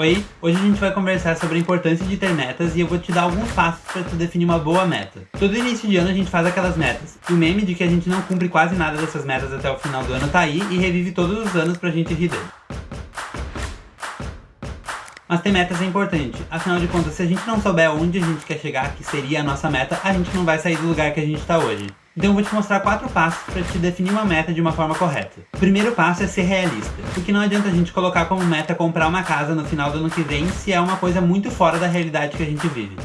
Oi, hoje a gente vai conversar sobre a importância de ter metas e eu vou te dar alguns passos para tu definir uma boa meta. Todo início de ano a gente faz aquelas metas, e o meme de que a gente não cumpre quase nada dessas metas até o final do ano tá aí e revive todos os anos pra gente rir dele. Mas ter metas é importante, afinal de contas, se a gente não souber onde a gente quer chegar, que seria a nossa meta, a gente não vai sair do lugar que a gente tá hoje. Então eu vou te mostrar quatro passos para te definir uma meta de uma forma correta. O primeiro passo é ser realista, porque não adianta a gente colocar como meta comprar uma casa no final do ano que vem se é uma coisa muito fora da realidade que a gente vive.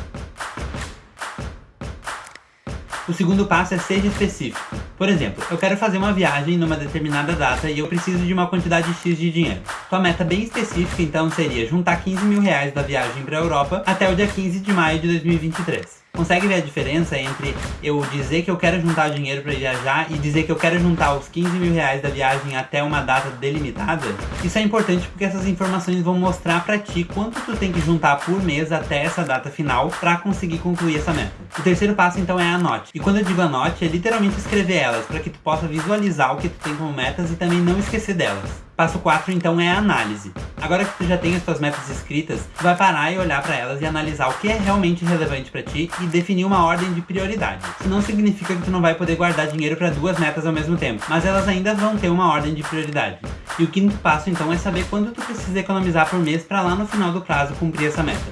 O segundo passo é seja específico. Por exemplo, eu quero fazer uma viagem numa determinada data e eu preciso de uma quantidade X de dinheiro. Tua meta bem específica então seria juntar 15 mil reais da viagem para a Europa até o dia 15 de maio de 2023. Consegue ver a diferença entre eu dizer que eu quero juntar dinheiro para viajar e dizer que eu quero juntar os 15 mil reais da viagem até uma data delimitada? Isso é importante porque essas informações vão mostrar para ti quanto tu tem que juntar por mês até essa data final para conseguir concluir essa meta. O terceiro passo então é anote. E quando eu digo anote, é literalmente escrever elas para que tu possa visualizar o que tu tem como metas e também não esquecer delas. Passo 4 então é a análise. Agora que tu já tem as tuas metas escritas, tu vai parar e olhar para elas e analisar o que é realmente relevante para ti e definir uma ordem de prioridade. Isso não significa que tu não vai poder guardar dinheiro para duas metas ao mesmo tempo, mas elas ainda vão ter uma ordem de prioridade. E o quinto passo então é saber quanto tu precisa economizar por mês para lá no final do prazo cumprir essa meta.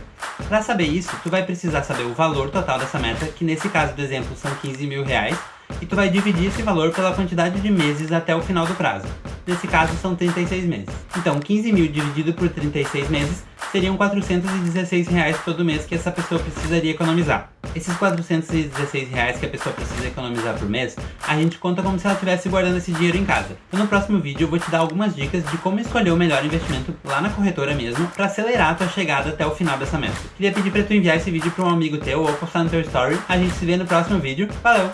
Para saber isso, tu vai precisar saber o valor total dessa meta, que nesse caso do exemplo são 15 mil reais, e tu vai dividir esse valor pela quantidade de meses até o final do prazo. Nesse caso são 36 meses. Então 15 mil dividido por 36 meses seriam 416 reais todo mês que essa pessoa precisaria economizar. Esses 416 reais que a pessoa precisa economizar por mês, a gente conta como se ela estivesse guardando esse dinheiro em casa. Então no próximo vídeo eu vou te dar algumas dicas de como escolher o melhor investimento lá na corretora mesmo, para acelerar a tua chegada até o final dessa meta. Queria pedir para tu enviar esse vídeo para um amigo teu ou postar no teu story. A gente se vê no próximo vídeo. Valeu!